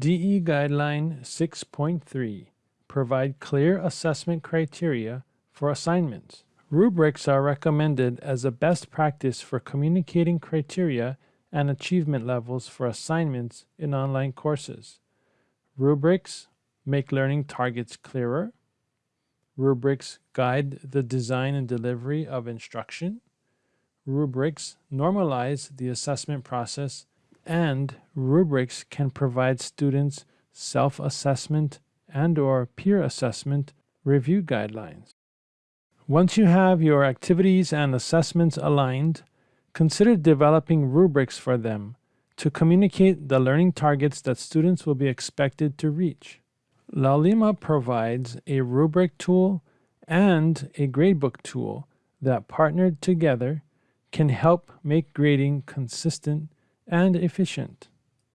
DE Guideline 6.3 Provide clear assessment criteria for assignments. Rubrics are recommended as a best practice for communicating criteria and achievement levels for assignments in online courses. Rubrics make learning targets clearer. Rubrics guide the design and delivery of instruction. Rubrics normalize the assessment process and rubrics can provide students self-assessment and or peer assessment review guidelines. Once you have your activities and assessments aligned, consider developing rubrics for them to communicate the learning targets that students will be expected to reach. Laulima provides a rubric tool and a gradebook tool that partnered together can help make grading consistent and efficient.